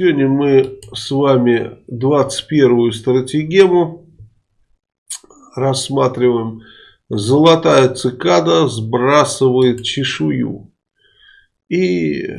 Сегодня мы с вами 21-ю стратегему рассматриваем. Золотая цикада сбрасывает чешую. И э,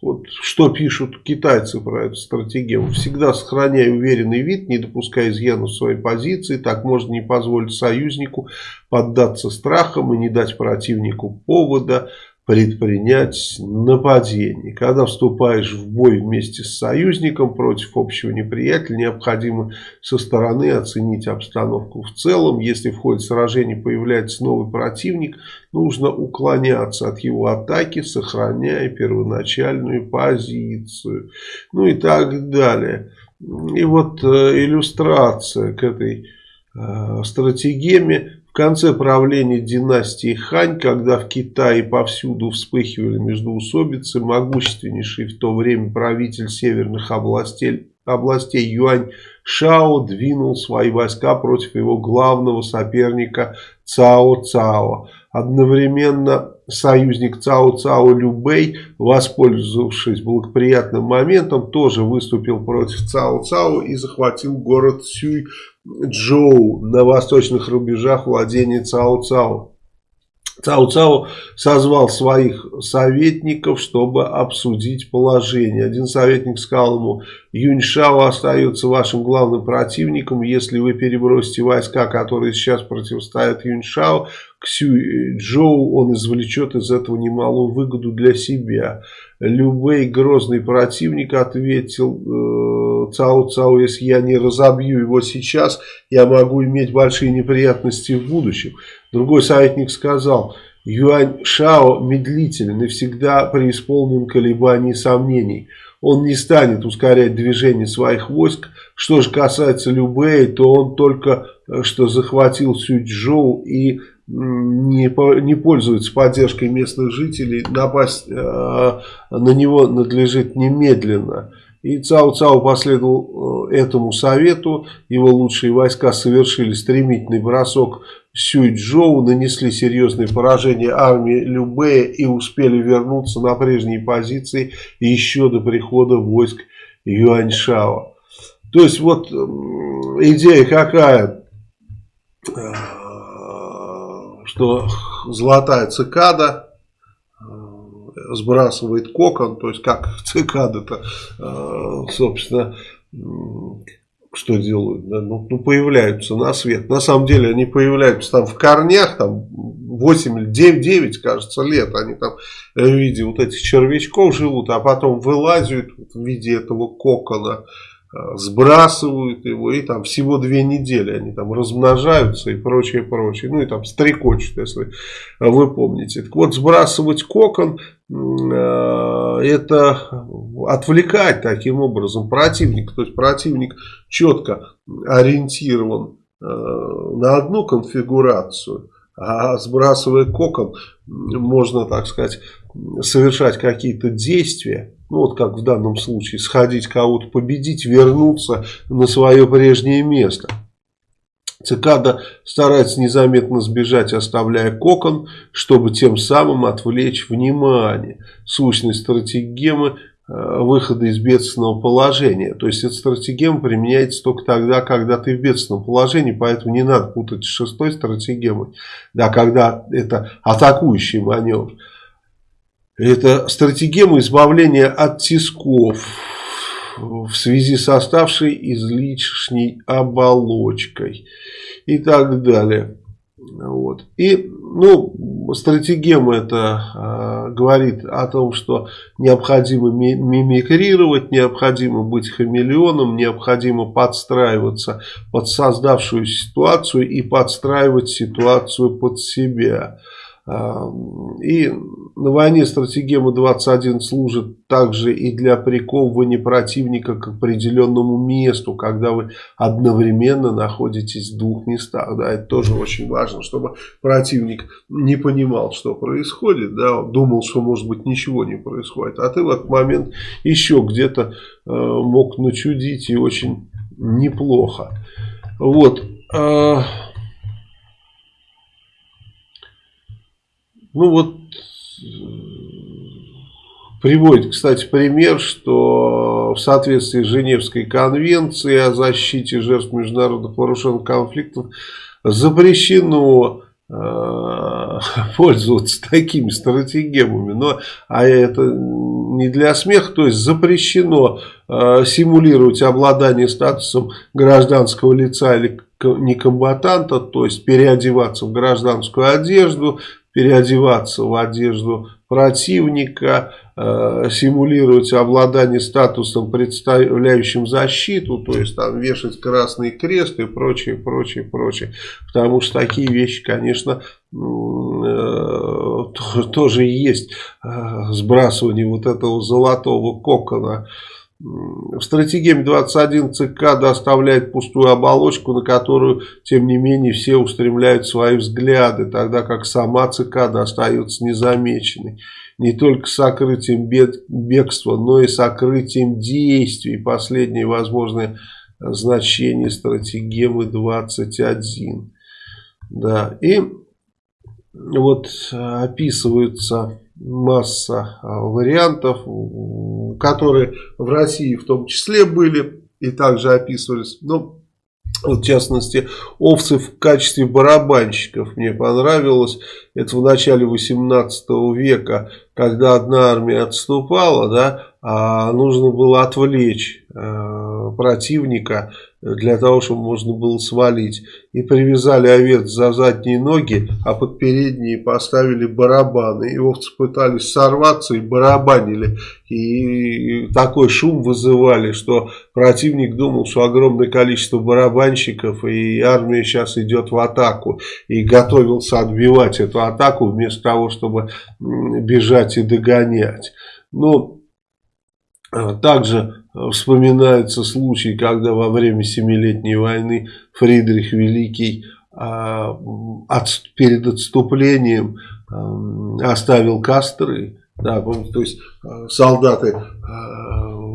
вот что пишут китайцы про эту стратегию. Всегда сохраняя уверенный вид, не допуская изъянов своей позиции. Так можно не позволить союзнику поддаться страхам и не дать противнику повода предпринять нападение. Когда вступаешь в бой вместе с союзником против общего неприятеля, необходимо со стороны оценить обстановку в целом. Если в ходе сражения появляется новый противник, нужно уклоняться от его атаки, сохраняя первоначальную позицию. Ну и так далее. И вот э, иллюстрация к этой э, стратегеме конце правления династии Хань, когда в Китае повсюду вспыхивали междоусобицы, могущественнейший в то время правитель северных областей, областей Юань Шао двинул свои войска против его главного соперника Цао Цао. Одновременно союзник Цао Цао Любэй, воспользовавшись благоприятным моментом, тоже выступил против Цао Цао и захватил город Сюй Джоу на восточных рубежах владения Цао-Цао. Цао-Цао созвал своих советников, чтобы обсудить положение. Один советник сказал ему, Юньшао остается вашим главным противником. Если вы перебросите войска, которые сейчас противостоят Юньшао, к Сюй-Джоу, он извлечет из этого немалую выгоду для себя. Любой грозный противник ответил э, Цао Цао, если я не разобью его сейчас, я могу иметь большие неприятности в будущем. Другой советник сказал, Юань Шао медлителен и всегда преисполнен колебаний и сомнений. Он не станет ускорять движение своих войск. Что же касается Любэй, то он только э, что захватил Сюджоу и не, не пользуется поддержкой местных жителей, напасть э, на него надлежит немедленно. И Цао Цао последовал э, этому совету, его лучшие войска совершили стремительный бросок Сюйчжоу, нанесли серьезные поражения армии Любея и успели вернуться на прежние позиции еще до прихода войск Юаньшао. То есть вот идея какая? Э, что золотая цикада э, сбрасывает кокон, то есть как цикада-то, э, собственно, что делают, да? ну, ну, появляются на свет. На самом деле они появляются там в корнях, там 8 или 9, 9 кажется, лет. Они там в виде вот этих червячков живут, а потом вылазят в виде этого кокона. Э, сбрасывают его, и там всего две недели они там размножаются и прочее, прочее. Ну и там стрекочут, если вы помните. Так вот, сбрасывать кокон, э, это отвлекать таким образом противника. То есть противник четко ориентирован э, на одну конфигурацию, а сбрасывая кокон, можно, так сказать, совершать какие-то действия ну вот как в данном случае, сходить кого-то победить, вернуться на свое прежнее место. Цикада старается незаметно сбежать, оставляя кокон, чтобы тем самым отвлечь внимание. Сущность стратегемы э, выхода из бедственного положения. То есть эта стратегема применяется только тогда, когда ты в бедственном положении, поэтому не надо путать с шестой стратегемой, да, когда это атакующий маневр. Это стратегема избавления от тисков в связи с оставшей излишней оболочкой и так далее. Вот. И, ну, стратегема это э, говорит о том, что необходимо мимикрировать, необходимо быть хамелеоном, необходимо подстраиваться под создавшуюся ситуацию и подстраивать ситуацию под себя. И на войне стратегема 21 служит также и для приковывания противника к определенному месту, когда вы одновременно находитесь в двух местах. Да, это тоже очень важно, чтобы противник не понимал, что происходит, да, думал, что может быть ничего не происходит, а ты в этот момент еще где-то э, мог начудить и очень неплохо. Вот. Э, Ну вот, приводит, кстати, пример, что в соответствии с Женевской конвенцией о защите жертв международных вооруженных конфликтов запрещено э, пользоваться такими стратегемами. Но, а это не для смеха, то есть запрещено э, симулировать обладание статусом гражданского лица или некомбатанта, то есть переодеваться в гражданскую одежду, переодеваться в одежду противника, э, симулировать обладание статусом, представляющим защиту, то есть там вешать красный крест и прочее, прочее, прочее. Потому что такие вещи, конечно, э, тоже есть э, сбрасывание вот этого золотого кокона в стратегии 21 ЦК доставляет пустую оболочку, на которую, тем не менее, все устремляют свои взгляды, тогда как сама ЦК достается незамеченной. Не только сокрытием бегства, но и сокрытием действий. Последнее возможное значение стратегемы 21. Да, и вот описываются масса а, вариантов, которые в России в том числе были и также описывались. Но вот, в частности, овцы в качестве барабанщиков мне понравилось. Это в начале 18 века, когда одна армия отступала, да, а нужно было отвлечь э, противника для того, чтобы можно было свалить. И привязали овец за задние ноги, а под передние поставили барабаны. И овцы пытались сорваться и барабанили. И такой шум вызывали, что противник думал, что огромное количество барабанщиков и армия сейчас идет в атаку. И готовился отбивать эту атаку вместо того, чтобы бежать и догонять. Ну, а, также вспоминается случай, когда во время Семилетней войны Фридрих Великий а, перед отступлением оставил костры. Да, то есть солдаты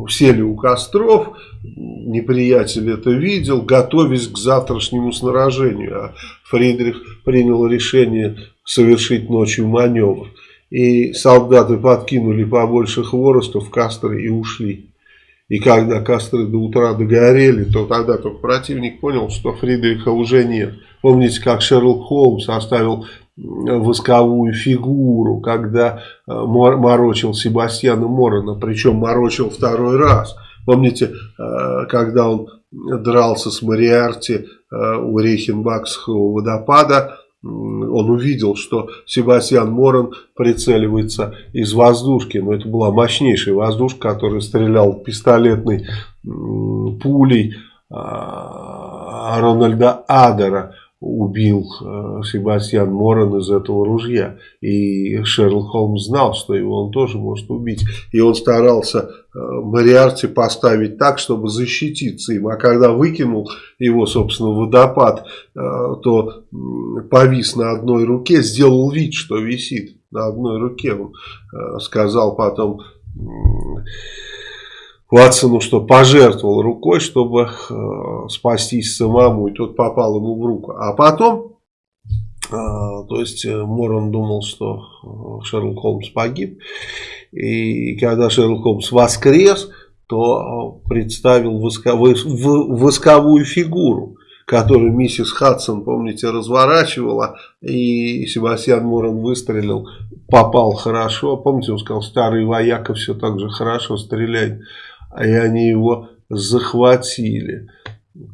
сели у костров, неприятель это видел, готовясь к завтрашнему сражению. А Фридрих принял решение совершить ночью маневр. И солдаты подкинули побольше хвороста в костры и ушли. И когда костры до утра догорели, то тогда только противник понял, что Фридриха уже нет. Помните, как Шерлок Холмс оставил восковую фигуру, когда э, морочил Себастьяна Морона, причем морочил второй раз. Помните, э, когда он дрался с Мариарти э, у Рейхенбахского водопада, он увидел, что Себастьян Моран прицеливается из воздушки. Но это была мощнейшая воздушка, которая стрелял пистолетной пулей а, Рональда Адера убил э, Себастьян Моран из этого ружья. И Шерлок Холмс знал, что его он тоже может убить. И он старался э, Мариарти поставить так, чтобы защититься им. А когда выкинул его, собственно, водопад, э, то повис на одной руке, сделал вид, что висит на одной руке. Он э, сказал потом... Ватсону, что пожертвовал рукой, чтобы э, спастись самому, и тот попал ему в руку. А потом, э, то есть э, Морон думал, что э, Шерлок Холмс погиб, и когда Шерлок Холмс воскрес, то э, представил восковую, восковую фигуру, которую миссис Хадсон, помните, разворачивала, и Себастьян Морон выстрелил, попал хорошо. Помните, он сказал, старый вояка все так же хорошо стреляет и они его захватили.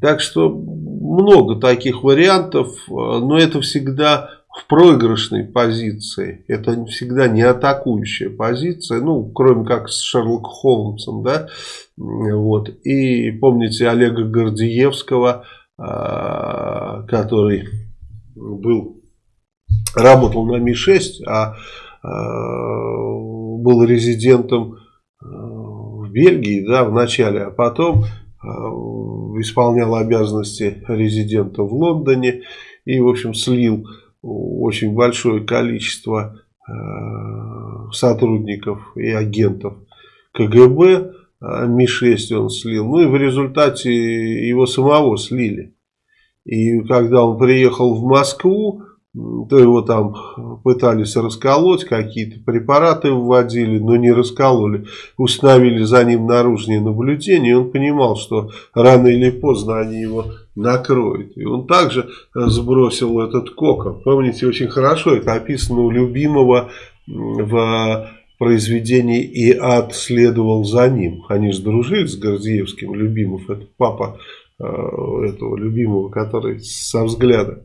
Так что много таких вариантов, но это всегда в проигрышной позиции. Это всегда не атакующая позиция, ну, кроме как с Шерлоком Холмсом, да. Вот. И помните Олега Гордиевского, а, который был, работал на Ми-6, а, а был резидентом Бельгии, да, в начале, а потом э, исполнял обязанности резидента в Лондоне и, в общем, слил очень большое количество э, сотрудников и агентов КГБ, э, Ми-6 он слил, ну и в результате его самого слили. И когда он приехал в Москву, то его там пытались расколоть, какие-то препараты вводили, но не раскололи. Установили за ним наружные наблюдения, и он понимал, что рано или поздно они его накроют. И он также сбросил этот кокон. Помните, очень хорошо это описано у любимого в произведении «И ад следовал за ним». Они же дружили с Гордеевским, Любимов, это папа э, этого любимого, который со взгляда.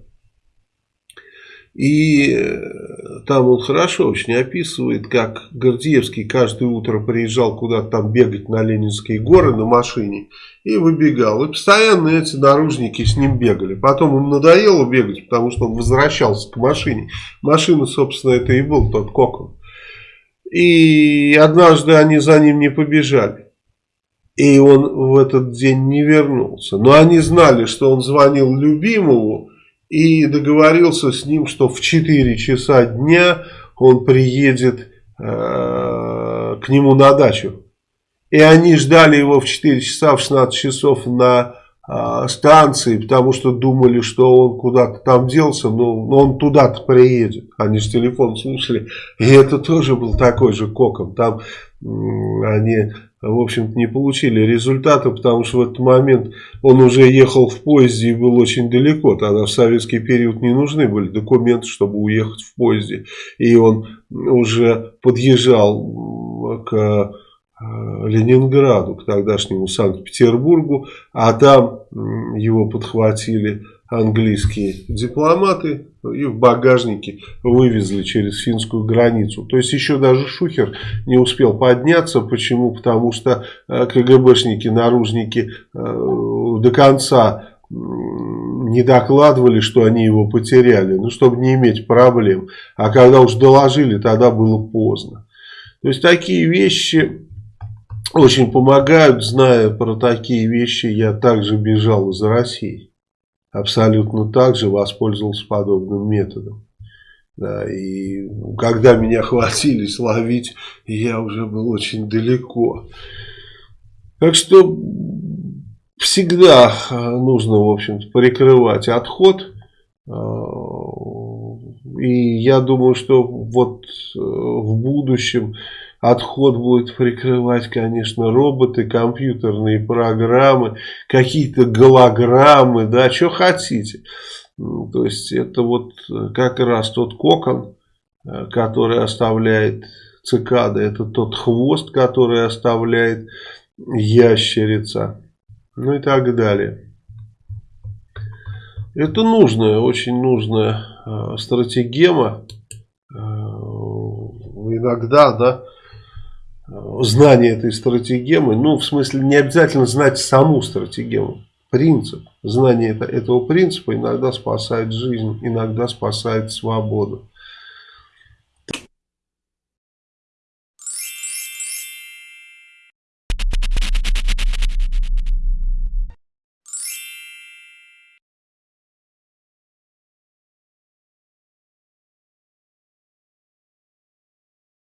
И э, там он хорошо очень описывает, как Гордеевский каждое утро приезжал куда-то там бегать на Ленинские горы на машине и выбегал. И постоянно эти наружники с ним бегали. Потом ему надоело бегать, потому что он возвращался к машине. Машина, собственно, это и был тот кокон. И однажды они за ним не побежали. И он в этот день не вернулся. Но они знали, что он звонил любимому и договорился с ним, что в 4 часа дня он приедет э, к нему на дачу. И они ждали его в 4 часа, в 16 часов на э, станции, потому что думали, что он куда-то там делся, но, он туда-то приедет. Они же телефон слушали. И это тоже был такой же коком. Там они в общем-то, не получили результата, потому что в этот момент он уже ехал в поезде и был очень далеко. Тогда в советский период не нужны были документы, чтобы уехать в поезде. И он уже подъезжал к э, Ленинграду, к тогдашнему Санкт-Петербургу, а там его подхватили английские дипломаты и в багажнике вывезли через финскую границу. То есть еще даже Шухер не успел подняться. Почему? Потому что э, КГБшники, наружники э, до конца не докладывали, что они его потеряли, ну, чтобы не иметь проблем. А когда уж доложили, тогда было поздно. То есть такие вещи очень помогают. Зная про такие вещи, я также бежал из России абсолютно так же воспользовался подобным методом. Да, и когда меня хватились ловить, я уже был очень далеко. Так что всегда э, нужно, в общем-то, прикрывать отход. Э, и я думаю, что вот э, в будущем Отход будет прикрывать, конечно, роботы, компьютерные программы, какие-то голограммы, да, что хотите. То есть это вот как раз тот кокон, э, который оставляет цикада, это тот хвост, который оставляет ящерица, ну и так далее. Это нужная, очень нужная э, стратегема. Э, иногда, да, знание этой стратегемы, ну, в смысле, не обязательно знать саму стратегему, принцип. Знание этого принципа иногда спасает жизнь, иногда спасает свободу.